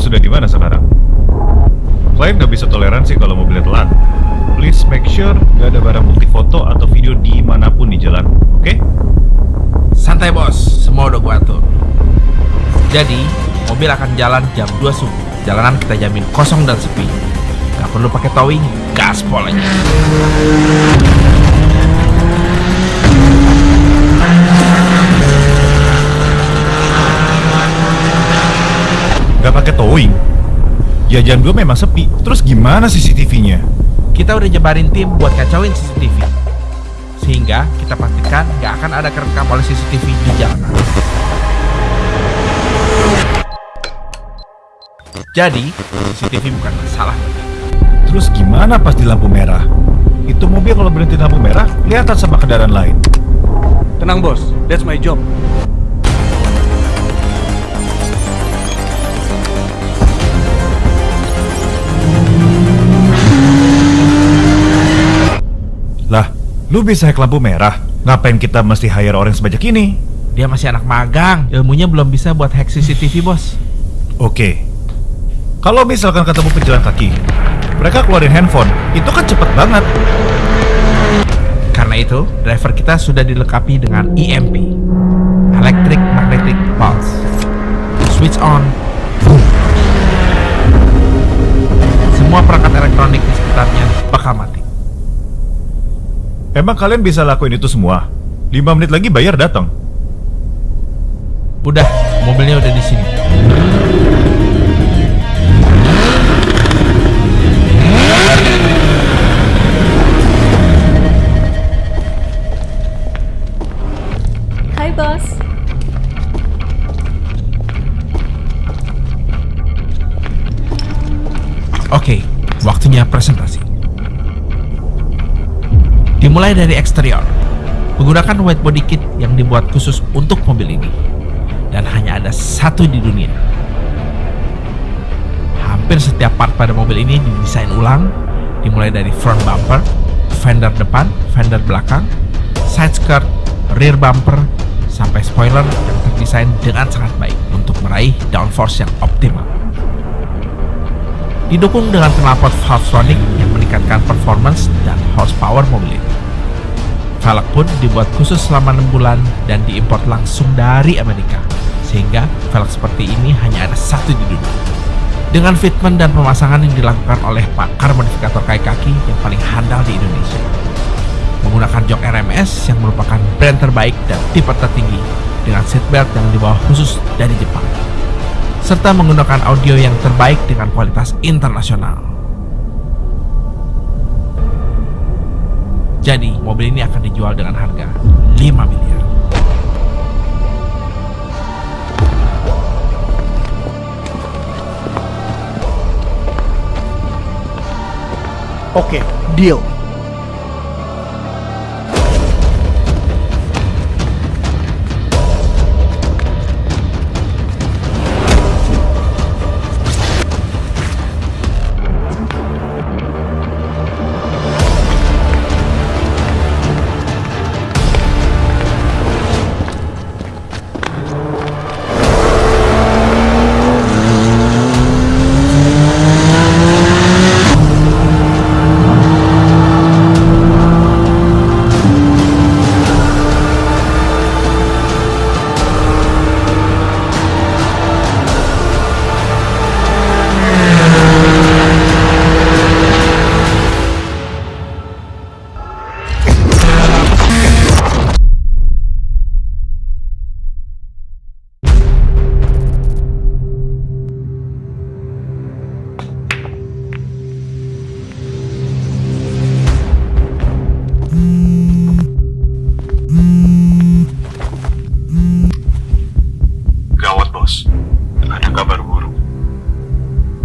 sudah di mana sekarang? Klien nggak bisa toleransi kalau mobilnya telat. Please make sure nggak ada barang bukti foto atau video di mana pun di jalan, oke? Santai bos, semua udah gua atur. Jadi, mobil akan jalan jam 2 subuh. Jalanan kita jamin kosong dan sepi. Gak perlu pakai towing, gaspol aja. Pakai towing. Ya jam 2 memang sepi. Terus gimana CCTV-nya? Kita udah jebarin tim buat kacauin CCTV. Sehingga kita pastikan gak akan ada kerekam oleh CCTV di jalanan. Jadi, CCTV bukan masalah. Terus gimana pas di lampu merah? Itu mobil kalau berhenti di lampu merah, kelihatan sama kendaraan lain. Tenang bos, that's my job. Lu bisa hack lampu merah? Ngapain kita mesti hire orang sebanyak ini? Dia masih anak magang, ilmunya belum bisa buat hack CCTV bos. Oke. Kalau misalkan ketemu pejalan kaki, mereka keluarin handphone, itu kan cepet banget. Karena itu, driver kita sudah dilengkapi dengan EMP Electric Emang kalian bisa lakuin itu semua? 5 menit lagi bayar datang. Udah, mobilnya udah di sini Hai bos, Oke, waktunya presentasi Dimulai dari eksterior. Menggunakan white body kit yang dibuat khusus untuk mobil ini. Dan hanya ada satu di dunia. Hampir setiap part pada mobil ini didesain ulang. Dimulai dari front bumper, fender depan, fender belakang, side skirt, rear bumper, sampai spoiler yang terdesain dengan sangat baik untuk meraih downforce yang optimal. Didukung dengan knalpot yang meningkatkan performance dan horsepower mobil ini. Velg pun dibuat khusus selama 6 bulan dan diimpor langsung dari Amerika, sehingga velg seperti ini hanya ada satu di dunia. Dengan fitment dan pemasangan yang dilakukan oleh pakar modifikator kayu kaki yang paling handal di Indonesia. Menggunakan jok RMS yang merupakan brand terbaik dan tipe tertinggi dengan seatbelt yang dibawa khusus dari Jepang serta menggunakan audio yang terbaik dengan kualitas internasional. Jadi, mobil ini akan dijual dengan harga 5 miliar. Oke, deal.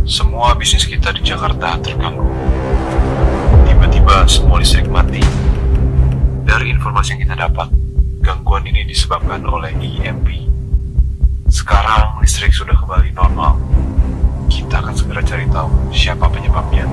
Semua bisnis kita di Jakarta terganggu. Tiba-tiba semua listrik mati. Dari informasi yang kita dapat, gangguan ini disebabkan oleh EMP. Sekarang listrik sudah kembali normal. Kita akan segera cari tahu siapa penyebabnya.